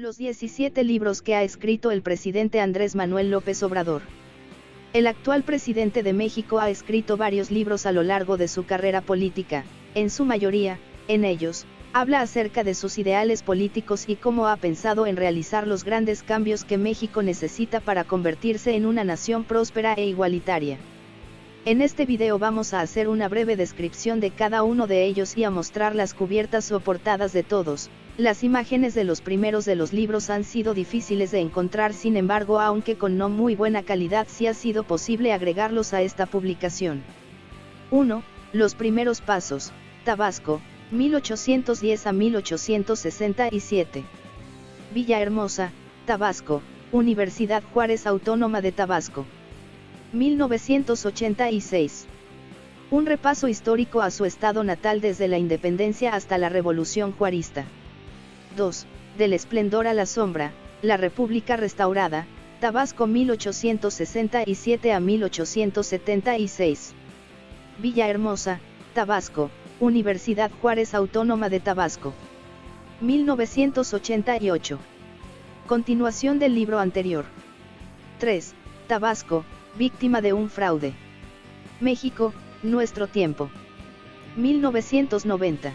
Los 17 libros que ha escrito el presidente Andrés Manuel López Obrador. El actual presidente de México ha escrito varios libros a lo largo de su carrera política, en su mayoría, en ellos, habla acerca de sus ideales políticos y cómo ha pensado en realizar los grandes cambios que México necesita para convertirse en una nación próspera e igualitaria. En este video vamos a hacer una breve descripción de cada uno de ellos y a mostrar las cubiertas o portadas de todos. Las imágenes de los primeros de los libros han sido difíciles de encontrar sin embargo aunque con no muy buena calidad sí ha sido posible agregarlos a esta publicación. 1. Los primeros pasos, Tabasco, 1810 a 1867. Villahermosa, Tabasco, Universidad Juárez Autónoma de Tabasco. 1986. Un repaso histórico a su estado natal desde la independencia hasta la Revolución Juarista. 2. Del esplendor a la sombra, la República restaurada, Tabasco 1867 a 1876. Villahermosa, Tabasco, Universidad Juárez Autónoma de Tabasco. 1988. Continuación del libro anterior. 3. Tabasco, víctima de un fraude. México, nuestro tiempo. 1990.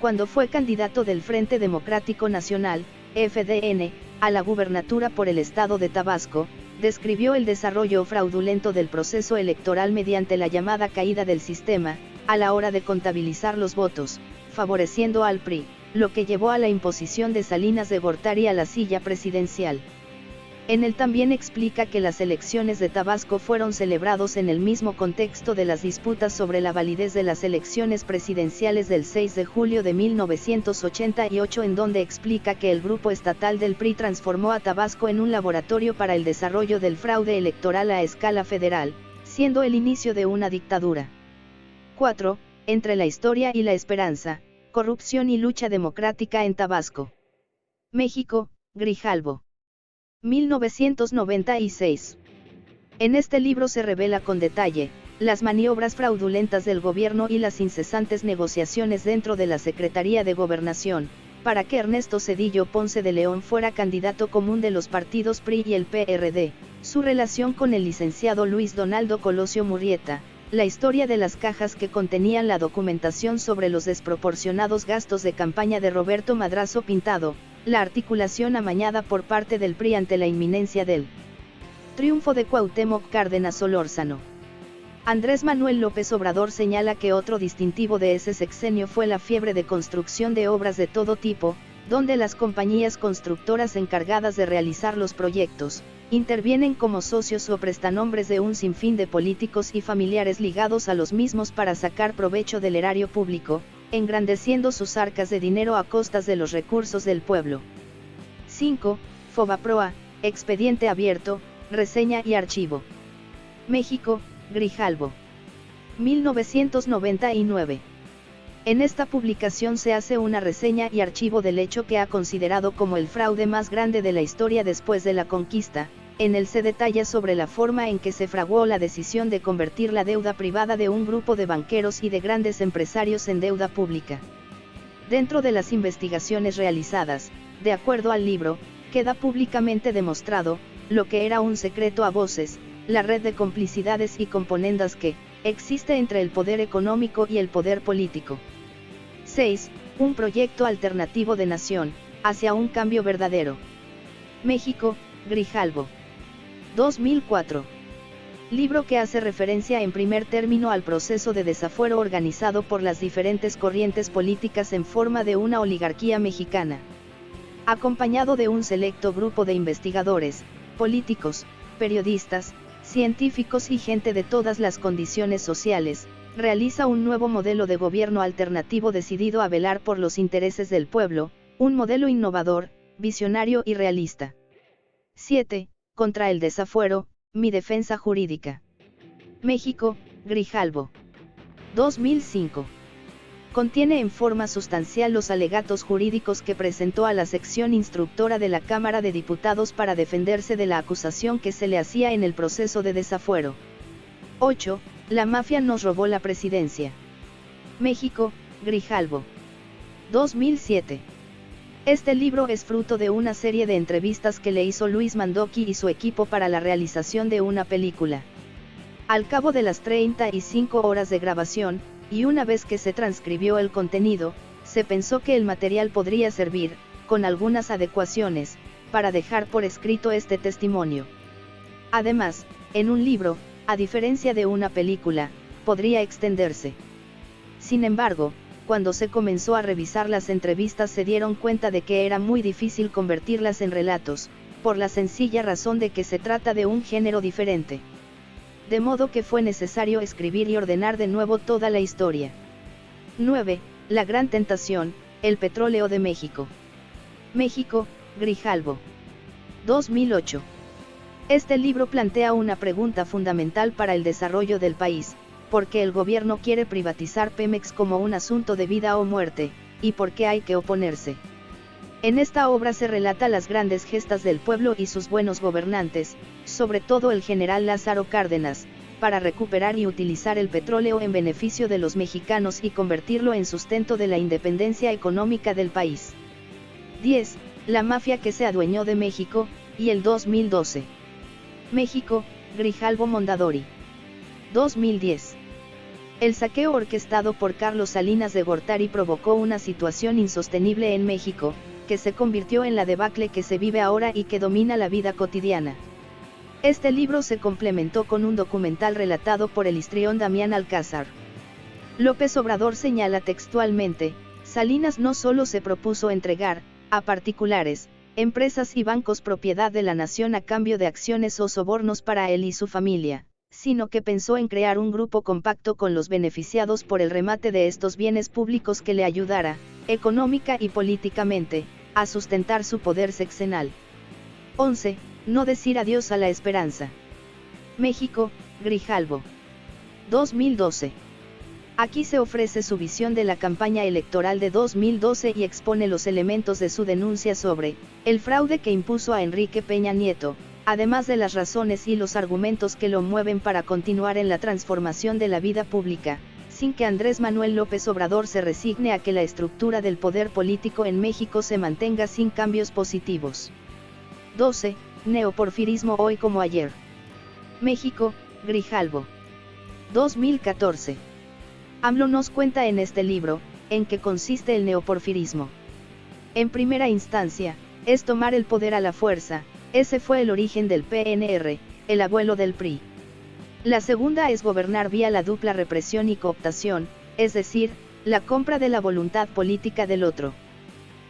Cuando fue candidato del Frente Democrático Nacional, FDN, a la gubernatura por el estado de Tabasco, describió el desarrollo fraudulento del proceso electoral mediante la llamada caída del sistema, a la hora de contabilizar los votos, favoreciendo al PRI, lo que llevó a la imposición de Salinas de Gortari a la silla presidencial. En él también explica que las elecciones de Tabasco fueron celebrados en el mismo contexto de las disputas sobre la validez de las elecciones presidenciales del 6 de julio de 1988 en donde explica que el grupo estatal del PRI transformó a Tabasco en un laboratorio para el desarrollo del fraude electoral a escala federal, siendo el inicio de una dictadura. 4. Entre la historia y la esperanza, corrupción y lucha democrática en Tabasco. México, Grijalbo. 1996. En este libro se revela con detalle, las maniobras fraudulentas del gobierno y las incesantes negociaciones dentro de la Secretaría de Gobernación, para que Ernesto Cedillo Ponce de León fuera candidato común de los partidos PRI y el PRD, su relación con el licenciado Luis Donaldo Colosio Murrieta, la historia de las cajas que contenían la documentación sobre los desproporcionados gastos de campaña de Roberto Madrazo Pintado, la articulación amañada por parte del PRI ante la inminencia del triunfo de Cuauhtémoc Cárdenas Solórzano. Andrés Manuel López Obrador señala que otro distintivo de ese sexenio fue la fiebre de construcción de obras de todo tipo, donde las compañías constructoras encargadas de realizar los proyectos, intervienen como socios o prestanombres de un sinfín de políticos y familiares ligados a los mismos para sacar provecho del erario público, engrandeciendo sus arcas de dinero a costas de los recursos del pueblo. 5. Fobaproa, expediente abierto, reseña y archivo. México, Grijalbo. 1999. En esta publicación se hace una reseña y archivo del hecho que ha considerado como el fraude más grande de la historia después de la conquista, en él se detalla sobre la forma en que se fraguó la decisión de convertir la deuda privada de un grupo de banqueros y de grandes empresarios en deuda pública. Dentro de las investigaciones realizadas, de acuerdo al libro, queda públicamente demostrado, lo que era un secreto a voces, la red de complicidades y componendas que, existe entre el poder económico y el poder político. 6. Un proyecto alternativo de nación, hacia un cambio verdadero. México, Grijalbo. 2004. Libro que hace referencia en primer término al proceso de desafuero organizado por las diferentes corrientes políticas en forma de una oligarquía mexicana. Acompañado de un selecto grupo de investigadores, políticos, periodistas, científicos y gente de todas las condiciones sociales, realiza un nuevo modelo de gobierno alternativo decidido a velar por los intereses del pueblo, un modelo innovador, visionario y realista. 7 contra el desafuero, mi defensa jurídica. México, Grijalbo. 2005. Contiene en forma sustancial los alegatos jurídicos que presentó a la sección instructora de la Cámara de Diputados para defenderse de la acusación que se le hacía en el proceso de desafuero. 8. La mafia nos robó la presidencia. México, Grijalbo. 2007. Este libro es fruto de una serie de entrevistas que le hizo Luis Mandoki y su equipo para la realización de una película. Al cabo de las 35 horas de grabación, y una vez que se transcribió el contenido, se pensó que el material podría servir, con algunas adecuaciones, para dejar por escrito este testimonio. Además, en un libro, a diferencia de una película, podría extenderse. Sin embargo, cuando se comenzó a revisar las entrevistas se dieron cuenta de que era muy difícil convertirlas en relatos, por la sencilla razón de que se trata de un género diferente. De modo que fue necesario escribir y ordenar de nuevo toda la historia. 9. La gran tentación, el petróleo de México. México, Grijalvo. 2008. Este libro plantea una pregunta fundamental para el desarrollo del país, porque el gobierno quiere privatizar Pemex como un asunto de vida o muerte, y por qué hay que oponerse. En esta obra se relata las grandes gestas del pueblo y sus buenos gobernantes, sobre todo el general Lázaro Cárdenas, para recuperar y utilizar el petróleo en beneficio de los mexicanos y convertirlo en sustento de la independencia económica del país. 10. La mafia que se adueñó de México, y el 2012. México, Grijalvo Mondadori. 2010. El saqueo orquestado por Carlos Salinas de Gortari provocó una situación insostenible en México, que se convirtió en la debacle que se vive ahora y que domina la vida cotidiana. Este libro se complementó con un documental relatado por el histrión Damián Alcázar. López Obrador señala textualmente, Salinas no solo se propuso entregar, a particulares, empresas y bancos propiedad de la nación a cambio de acciones o sobornos para él y su familia, sino que pensó en crear un grupo compacto con los beneficiados por el remate de estos bienes públicos que le ayudara, económica y políticamente, a sustentar su poder sexenal. 11. No decir adiós a la esperanza. México, Grijalvo. 2012. Aquí se ofrece su visión de la campaña electoral de 2012 y expone los elementos de su denuncia sobre el fraude que impuso a Enrique Peña Nieto, además de las razones y los argumentos que lo mueven para continuar en la transformación de la vida pública, sin que Andrés Manuel López Obrador se resigne a que la estructura del poder político en México se mantenga sin cambios positivos. 12. Neoporfirismo hoy como ayer. México, Grijalvo. 2014. AMLO nos cuenta en este libro, en qué consiste el neoporfirismo. En primera instancia, es tomar el poder a la fuerza, ese fue el origen del PNR, el abuelo del PRI. La segunda es gobernar vía la dupla represión y cooptación, es decir, la compra de la voluntad política del otro.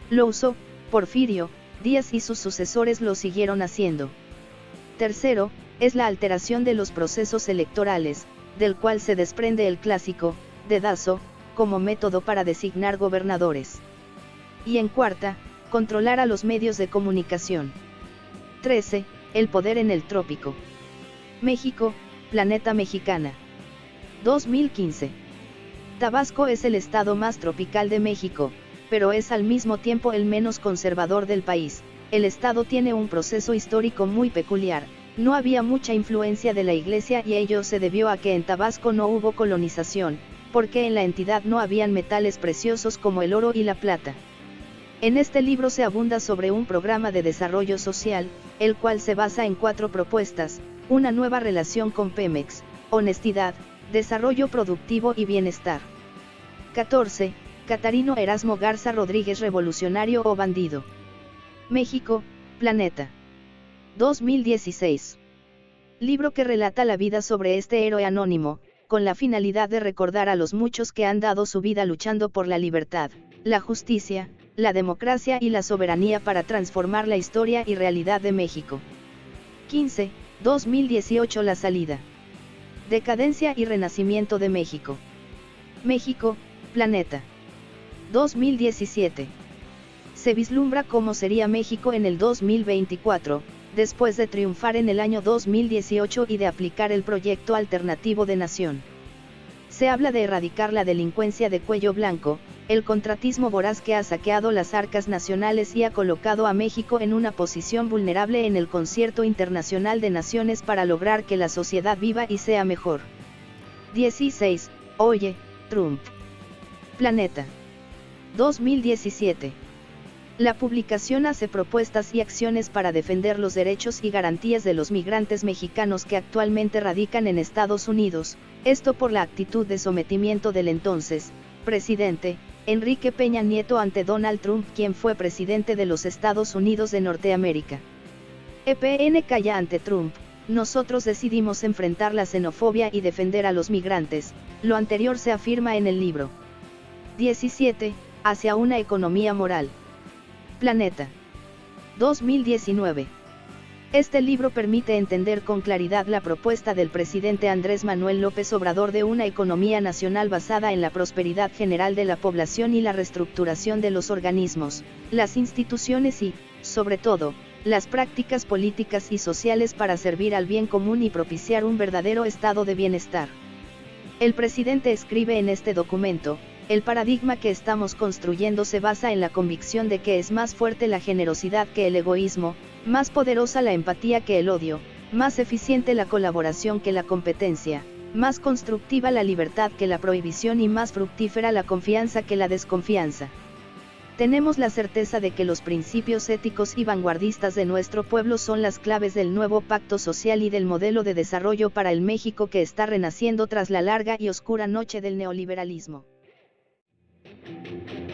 Lo usó, Porfirio, Díaz y sus sucesores lo siguieron haciendo. Tercero, es la alteración de los procesos electorales, del cual se desprende el clásico, dedazo, como método para designar gobernadores. Y en cuarta, controlar a los medios de comunicación. 13. El poder en el trópico. México, Planeta Mexicana. 2015. Tabasco es el estado más tropical de México, pero es al mismo tiempo el menos conservador del país. El estado tiene un proceso histórico muy peculiar, no había mucha influencia de la iglesia y ello se debió a que en Tabasco no hubo colonización, porque en la entidad no habían metales preciosos como el oro y la plata. En este libro se abunda sobre un programa de desarrollo social, el cual se basa en cuatro propuestas, una nueva relación con Pemex, honestidad, desarrollo productivo y bienestar. 14. Catarino Erasmo Garza Rodríguez Revolucionario o Bandido. México, Planeta. 2016. Libro que relata la vida sobre este héroe anónimo, con la finalidad de recordar a los muchos que han dado su vida luchando por la libertad, la justicia, la democracia y la soberanía para transformar la historia y realidad de México. 15. 2018 La salida. Decadencia y renacimiento de México. México, planeta. 2017. Se vislumbra cómo sería México en el 2024, después de triunfar en el año 2018 y de aplicar el proyecto alternativo de nación. Se habla de erradicar la delincuencia de cuello blanco, el contratismo voraz que ha saqueado las arcas nacionales y ha colocado a México en una posición vulnerable en el concierto internacional de naciones para lograr que la sociedad viva y sea mejor. 16. Oye, Trump. Planeta. 2017. La publicación hace propuestas y acciones para defender los derechos y garantías de los migrantes mexicanos que actualmente radican en Estados Unidos, esto por la actitud de sometimiento del entonces, presidente, Enrique Peña Nieto ante Donald Trump quien fue presidente de los Estados Unidos de Norteamérica. EPN calla ante Trump, nosotros decidimos enfrentar la xenofobia y defender a los migrantes, lo anterior se afirma en el libro. 17, hacia una economía moral. Planeta. 2019. Este libro permite entender con claridad la propuesta del presidente Andrés Manuel López Obrador de una economía nacional basada en la prosperidad general de la población y la reestructuración de los organismos, las instituciones y, sobre todo, las prácticas políticas y sociales para servir al bien común y propiciar un verdadero estado de bienestar. El presidente escribe en este documento, el paradigma que estamos construyendo se basa en la convicción de que es más fuerte la generosidad que el egoísmo, más poderosa la empatía que el odio, más eficiente la colaboración que la competencia, más constructiva la libertad que la prohibición y más fructífera la confianza que la desconfianza. Tenemos la certeza de que los principios éticos y vanguardistas de nuestro pueblo son las claves del nuevo pacto social y del modelo de desarrollo para el México que está renaciendo tras la larga y oscura noche del neoliberalismo. Thank you.